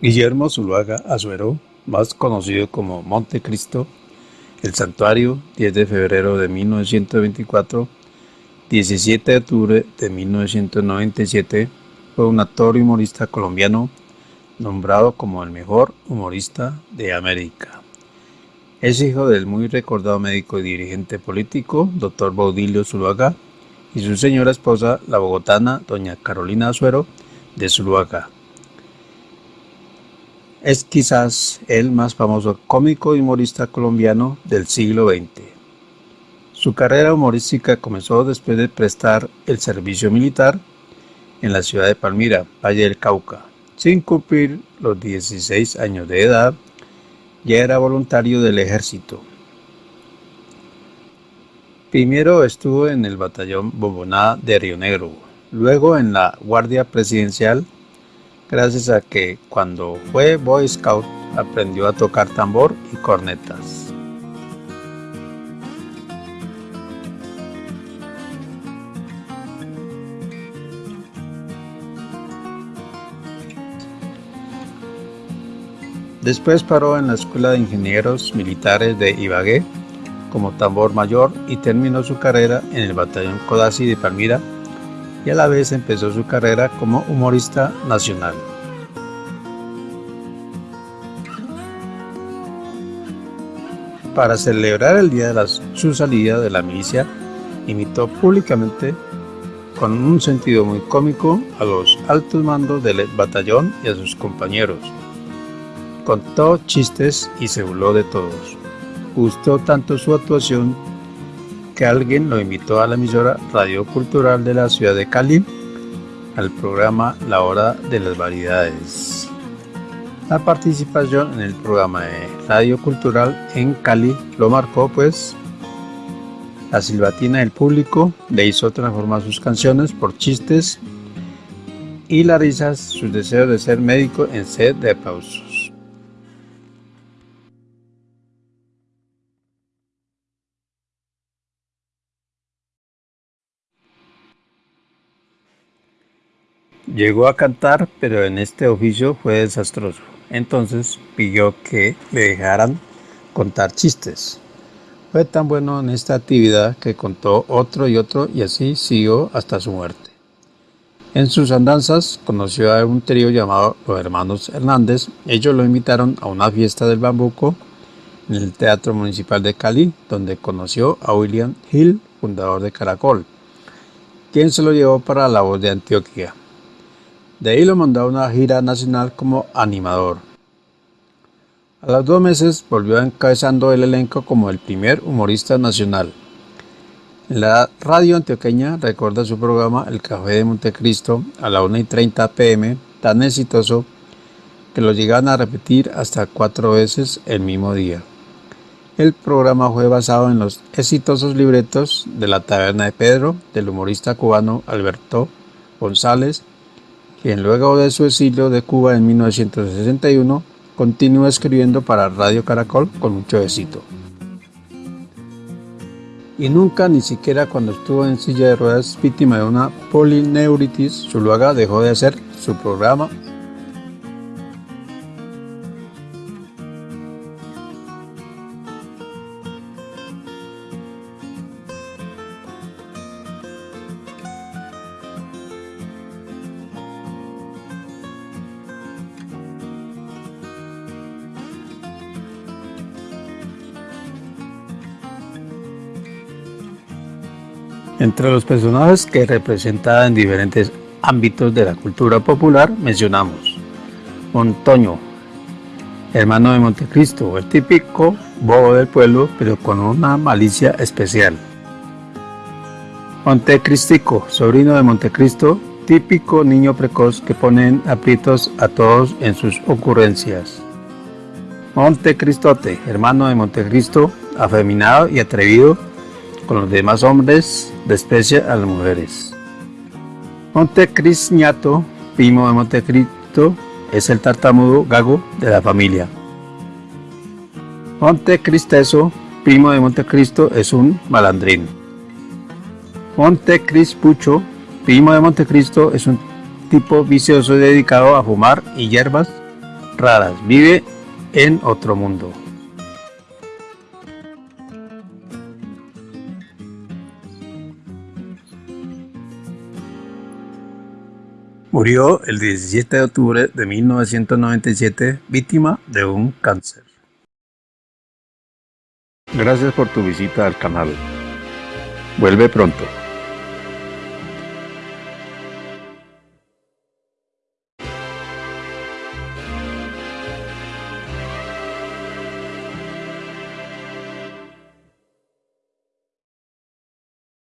Guillermo Zuluaga Azuero, más conocido como Montecristo, el santuario, 10 de febrero de 1924, 17 de octubre de 1997, fue un actor y humorista colombiano nombrado como el mejor humorista de América. Es hijo del muy recordado médico y dirigente político, Dr. Baudilio Zuluaga, y su señora esposa, la bogotana, doña Carolina Azuero de Zuluaga. Es quizás el más famoso cómico y humorista colombiano del siglo XX. Su carrera humorística comenzó después de prestar el servicio militar en la ciudad de Palmira, Valle del Cauca. Sin cumplir los 16 años de edad, ya era voluntario del ejército. Primero estuvo en el batallón Boboná de Río Negro, luego en la Guardia Presidencial, gracias a que cuando fue Boy Scout aprendió a tocar tambor y cornetas. Después paró en la Escuela de Ingenieros Militares de Ibagué como tambor mayor y terminó su carrera en el batallón Codazzi de Palmira y a la vez empezó su carrera como humorista nacional. Para celebrar el día de su salida de la milicia, imitó públicamente con un sentido muy cómico a los altos mandos del batallón y a sus compañeros, contó chistes y se burló de todos. Gustó tanto su actuación que alguien lo invitó a la emisora Radio Cultural de la ciudad de Cali al programa La Hora de las Variedades. La participación en el programa de Radio Cultural en Cali lo marcó pues la silbatina del público le hizo transformar sus canciones por chistes y la risa su deseo de ser médico en sed de aplausos. Llegó a cantar, pero en este oficio fue desastroso. Entonces pidió que le dejaran contar chistes. Fue tan bueno en esta actividad que contó otro y otro y así siguió hasta su muerte. En sus andanzas conoció a un trío llamado los Hermanos Hernández. Ellos lo invitaron a una fiesta del bambuco en el Teatro Municipal de Cali, donde conoció a William Hill, fundador de Caracol, quien se lo llevó para la voz de Antioquia. De ahí lo mandó a una gira nacional como animador. A los dos meses volvió encabezando el elenco como el primer humorista nacional. En la radio antioqueña recuerda su programa El Café de Montecristo a la 1 y 30 pm, tan exitoso que lo llegan a repetir hasta cuatro veces el mismo día. El programa fue basado en los exitosos libretos de La Taberna de Pedro del humorista cubano Alberto González quien luego de su exilio de Cuba en 1961 continúa escribiendo para Radio Caracol con mucho éxito. Y nunca, ni siquiera cuando estuvo en silla de ruedas víctima de una polineuritis, Zuluaga dejó de hacer su programa Entre los personajes que representa en diferentes ámbitos de la cultura popular mencionamos Montoño, hermano de Montecristo, el típico bobo del pueblo, pero con una malicia especial. Montecristico, sobrino de Montecristo, típico niño precoz que pone en aprietos a todos en sus ocurrencias. Montecristote, hermano de Montecristo, afeminado y atrevido, con los demás hombres desprecia a las mujeres. Montecristo, primo de Montecristo, es el tartamudo gago de la familia. Montecristeso, primo de Montecristo, es un malandrín. Montecrispucho, primo de Montecristo, es un tipo vicioso dedicado a fumar y hierbas raras. Vive en otro mundo. Murió el 17 de octubre de 1997 víctima de un cáncer. Gracias por tu visita al canal. Vuelve pronto.